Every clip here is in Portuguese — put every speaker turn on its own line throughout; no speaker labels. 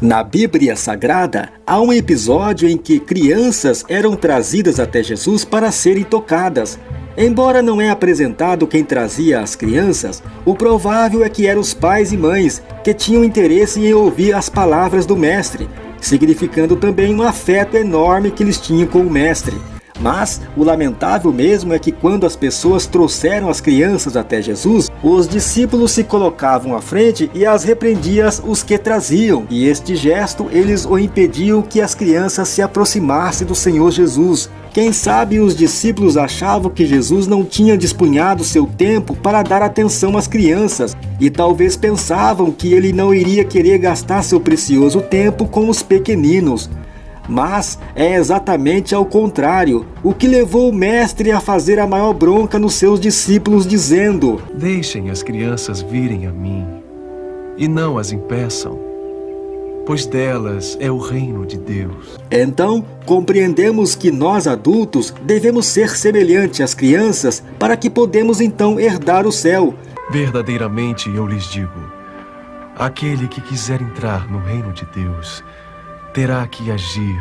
Na Bíblia Sagrada, há um episódio em que crianças eram trazidas até Jesus para serem tocadas. Embora não é apresentado quem trazia as crianças, o provável é que eram os pais e mães que tinham interesse em ouvir as palavras do Mestre, significando também um afeto enorme que eles tinham com o Mestre. Mas o lamentável mesmo é que quando as pessoas trouxeram as crianças até Jesus, os discípulos se colocavam à frente e as repreendiam os que traziam, e este gesto eles o impediam que as crianças se aproximassem do Senhor Jesus. Quem sabe os discípulos achavam que Jesus não tinha dispunhado seu tempo para dar atenção às crianças, e talvez pensavam que ele não iria querer gastar seu precioso tempo com os pequeninos. Mas é exatamente ao contrário, o que levou o mestre a fazer a maior bronca nos seus discípulos, dizendo:
Deixem as crianças virem a mim, e não as impeçam, pois delas é o reino de Deus.
Então, compreendemos que nós adultos devemos ser semelhantes às crianças para que podemos então herdar o céu.
Verdadeiramente eu lhes digo: aquele que quiser entrar no reino de Deus, terá que agir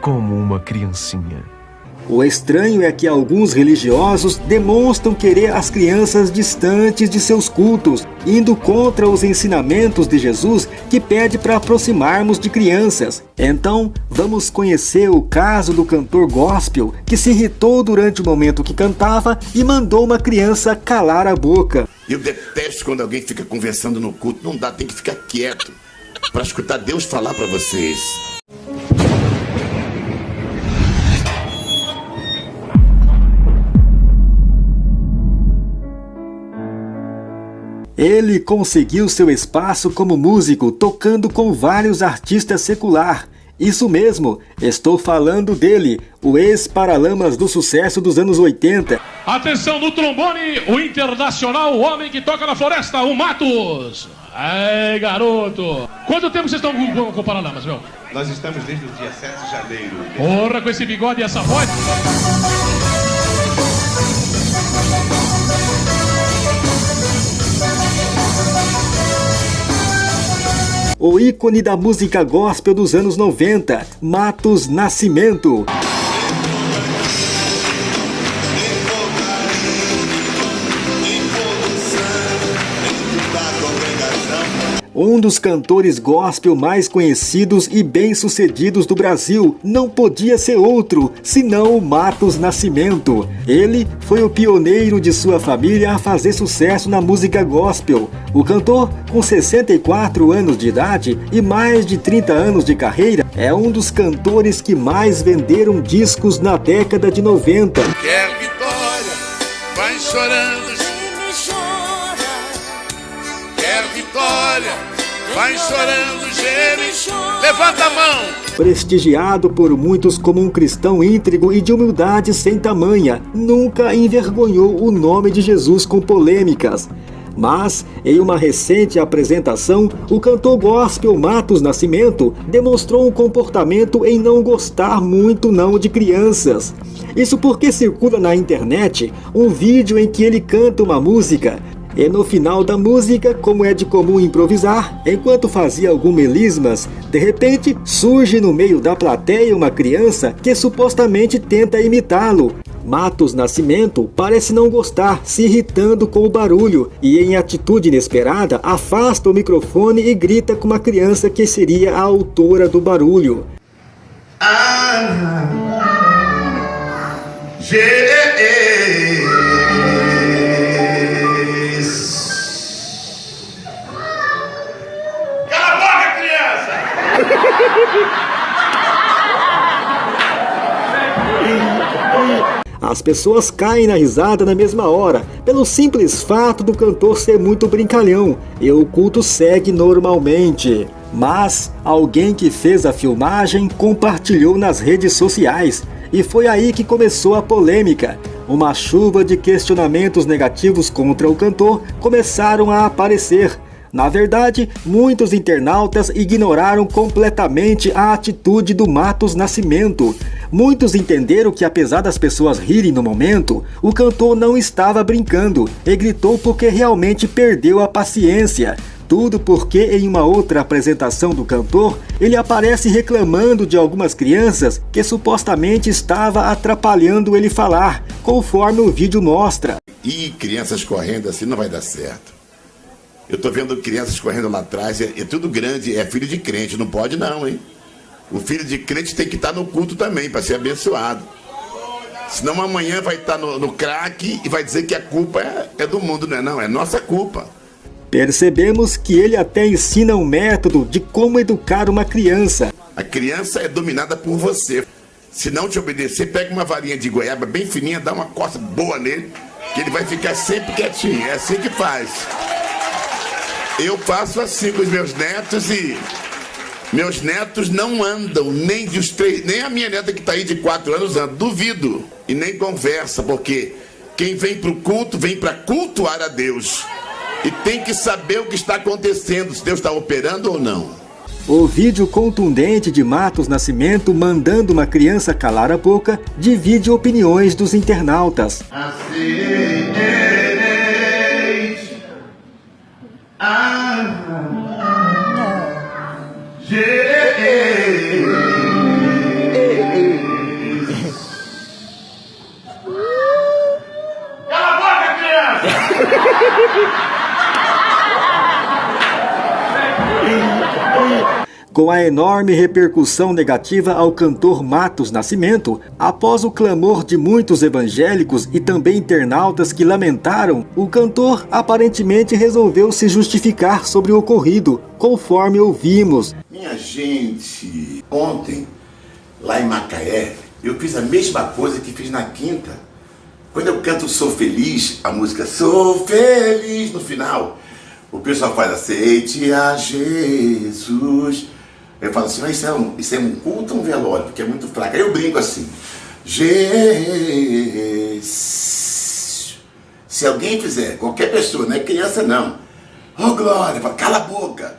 como uma criancinha.
O estranho é que alguns religiosos demonstram querer as crianças distantes de seus cultos, indo contra os ensinamentos de Jesus que pede para aproximarmos de crianças. Então, vamos conhecer o caso do cantor gospel que se irritou durante o momento que cantava e mandou uma criança calar a boca.
Eu detesto quando alguém fica conversando no culto, não dá, tem que ficar quieto para escutar Deus falar para vocês.
Ele conseguiu seu espaço como músico, tocando com vários artistas secular. Isso mesmo, estou falando dele, o ex-paralamas do sucesso dos anos 80.
Atenção no trombone, o internacional, o homem que toca na floresta, o Matos. Ai, garoto. Quanto tempo vocês estão com, com o Paralamas, meu?
Nós estamos desde o dia 7 de janeiro.
Porra, com esse bigode e essa voz.
O ícone da música gospel dos anos 90, Matos Nascimento. Um dos cantores gospel mais conhecidos e bem-sucedidos do Brasil não podia ser outro, senão o Matos Nascimento. Ele foi o pioneiro de sua família a fazer sucesso na música gospel. O cantor, com 64 anos de idade e mais de 30 anos de carreira, é um dos cantores que mais venderam discos na década de 90.
Quer vitória, vai chorando vitória. Vai chorando, geme, levanta a mão.
Prestigiado por muitos como um cristão íntegro e de humildade sem tamanha, nunca envergonhou o nome de Jesus com polêmicas. Mas, em uma recente apresentação, o cantor gospel Matos Nascimento demonstrou um comportamento em não gostar muito não de crianças. Isso porque circula na internet um vídeo em que ele canta uma música e no final da música, como é de comum improvisar, enquanto fazia algum melismas, de repente surge no meio da plateia uma criança que supostamente tenta imitá-lo. Matos Nascimento parece não gostar, se irritando com o barulho e, em atitude inesperada, afasta o microfone e grita com uma criança que seria a autora do barulho. Ah, As pessoas caem na risada na mesma hora, pelo simples fato do cantor ser muito brincalhão, e o culto segue normalmente. Mas alguém que fez a filmagem compartilhou nas redes sociais, e foi aí que começou a polêmica. Uma chuva de questionamentos negativos contra o cantor começaram a aparecer, na verdade, muitos internautas ignoraram completamente a atitude do Matos Nascimento. Muitos entenderam que apesar das pessoas rirem no momento, o cantor não estava brincando e gritou porque realmente perdeu a paciência. Tudo porque em uma outra apresentação do cantor, ele aparece reclamando de algumas crianças que supostamente estava atrapalhando ele falar, conforme o vídeo mostra.
E crianças correndo assim não vai dar certo. Eu tô vendo crianças correndo lá atrás, é, é tudo grande, é filho de crente, não pode não, hein? O filho de crente tem que estar no culto também, para ser abençoado. Senão amanhã vai estar no, no crack e vai dizer que a culpa é, é do mundo, não é não, é nossa culpa.
Percebemos que ele até ensina um método de como educar uma criança.
A criança é dominada por você. Se não te obedecer, pega uma varinha de goiaba bem fininha, dá uma costa boa nele, que ele vai ficar sempre quietinho. É assim que faz. Eu faço assim com os meus netos e meus netos não andam, nem de os três, nem a minha neta que está aí de quatro anos anda. Duvido. E nem conversa, porque quem vem para o culto, vem para cultuar a Deus. E tem que saber o que está acontecendo, se Deus está operando ou não.
O vídeo contundente de Matos Nascimento mandando uma criança calar a boca divide opiniões dos internautas.
Cala a
Com a enorme repercussão negativa ao cantor Matos Nascimento, após o clamor de muitos evangélicos e também internautas que lamentaram, o cantor aparentemente resolveu se justificar sobre o ocorrido, conforme ouvimos.
Minha gente, ontem, lá em Macaé, eu fiz a mesma coisa que fiz na quinta. Quando eu canto Sou Feliz, a música Sou Feliz no final, o pessoal faz aceite a Jesus. Eu falo assim, mas isso é um, isso é um culto ou um velório? Porque é muito fraco. Aí eu brinco assim. Se alguém fizer, qualquer pessoa, não é criança não. Oh glória, fala, cala a boca.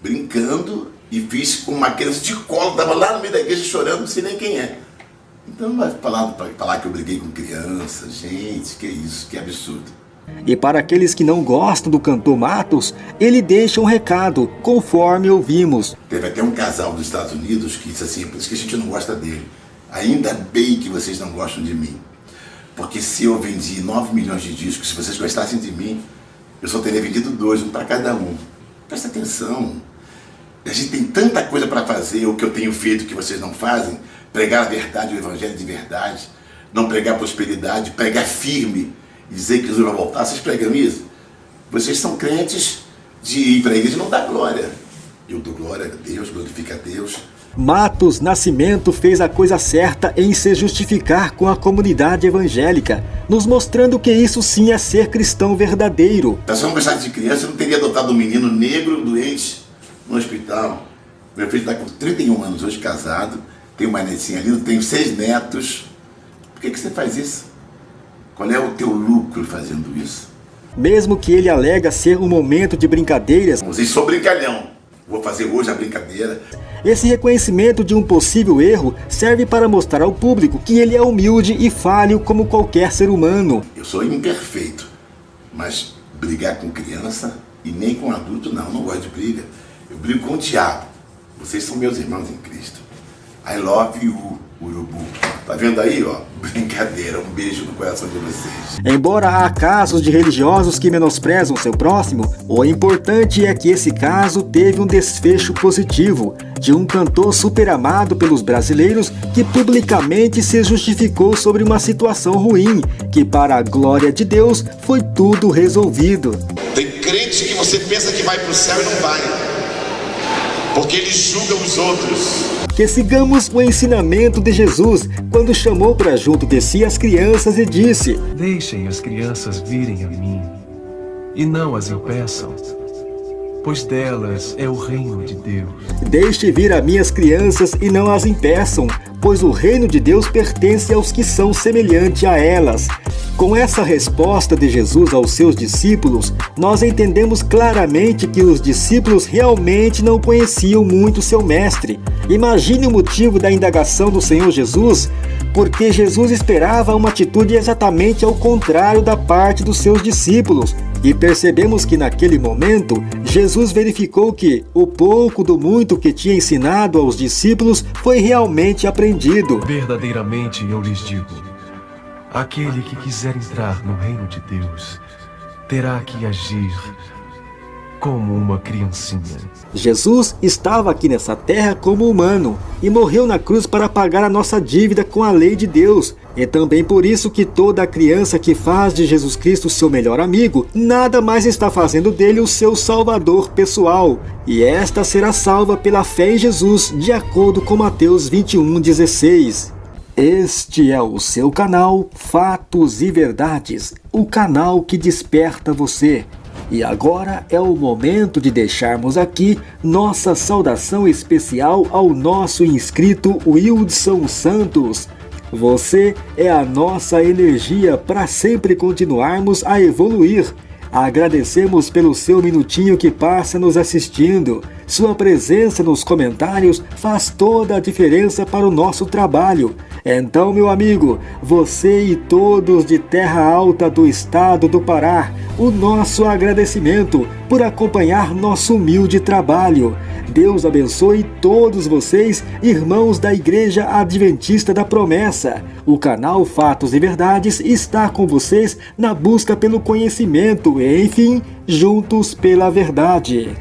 Brincando e fiz com uma criança de colo, estava lá no meio da igreja chorando, não sei nem quem é. Então vai falar, falar que eu briguei com criança, gente, que isso, que absurdo.
E para aqueles que não gostam do cantor Matos, ele deixa um recado, conforme ouvimos.
Teve até um casal dos Estados Unidos que disse assim, por isso que a gente não gosta dele. Ainda bem que vocês não gostam de mim. Porque se eu vendi 9 milhões de discos, se vocês gostassem de mim, eu só teria vendido dois, um para cada um. Presta atenção. A gente tem tanta coisa para fazer, o que eu tenho feito que vocês não fazem. Pregar a verdade, o evangelho de verdade. Não pregar prosperidade, pregar firme e dizer que Jesus vai voltar. Vocês pregam isso? Vocês são crentes de ir para a igreja e não dá glória. Eu dou glória a Deus, glorifica a Deus.
Matos Nascimento fez a coisa certa em se justificar com a comunidade evangélica, nos mostrando que isso sim é ser cristão verdadeiro.
Se eu não gostasse de criança, eu não teria adotado um menino negro doente no hospital. Meu filho está com 31 anos hoje, casado, tem uma netinha linda, tenho seis netos. Por que, que você faz isso? Qual é o teu lucro fazendo isso?
Mesmo que ele alega ser um momento de brincadeiras,
Vocês sou brincalhão. Vou fazer hoje a brincadeira.
esse reconhecimento de um possível erro serve para mostrar ao público que ele é humilde e falho como qualquer ser humano.
Eu sou imperfeito, mas brigar com criança e nem com adulto, não, não gosto de briga. Eu brigo com o diabo. Vocês são meus irmãos em Cristo. I love you, urubu. Tá vendo aí, ó? Brincadeira. Um beijo no coração de vocês.
Embora há casos de religiosos que menosprezam seu próximo, o importante é que esse caso teve um desfecho positivo, de um cantor super amado pelos brasileiros que publicamente se justificou sobre uma situação ruim, que para a glória de Deus foi tudo resolvido.
Tem crente que você pensa que vai pro céu e não vai. Porque eles julgam os outros.
Que sigamos o ensinamento de Jesus quando chamou para junto de si as crianças e disse:
Deixem as crianças virem a mim, e não as impeçam, pois delas é o reino de Deus.
Deixe vir a minhas crianças e não as impeçam, pois o reino de Deus pertence aos que são semelhante a elas. Com essa resposta de Jesus aos seus discípulos, nós entendemos claramente que os discípulos realmente não conheciam muito seu mestre. Imagine o motivo da indagação do Senhor Jesus, porque Jesus esperava uma atitude exatamente ao contrário da parte dos seus discípulos, E percebemos que naquele momento, Jesus verificou que o pouco do muito que tinha ensinado aos discípulos foi realmente aprendido.
Verdadeiramente eu lhes digo: aquele que quiser entrar no reino de Deus terá que agir como uma criancinha.
Jesus estava aqui nessa terra como humano e morreu na cruz para pagar a nossa dívida com a lei de Deus. E também por isso que toda criança que faz de Jesus Cristo seu melhor amigo, nada mais está fazendo dele o seu salvador pessoal. E esta será salva pela fé em Jesus, de acordo com Mateus 21:16. Este é o seu canal Fatos e Verdades, o canal que desperta você. E agora é o momento de deixarmos aqui nossa saudação especial ao nosso inscrito Wildson Santos. Você é a nossa energia para sempre continuarmos a evoluir. Agradecemos pelo seu minutinho que passa nos assistindo. Sua presença nos comentários faz toda a diferença para o nosso trabalho. Então, meu amigo, você e todos de Terra Alta do estado do Pará, o nosso agradecimento por acompanhar nosso humilde trabalho. Deus abençoe todos vocês, irmãos da Igreja Adventista da Promessa. O canal Fatos e Verdades está com vocês na busca pelo conhecimento e, enfim, juntos pela verdade.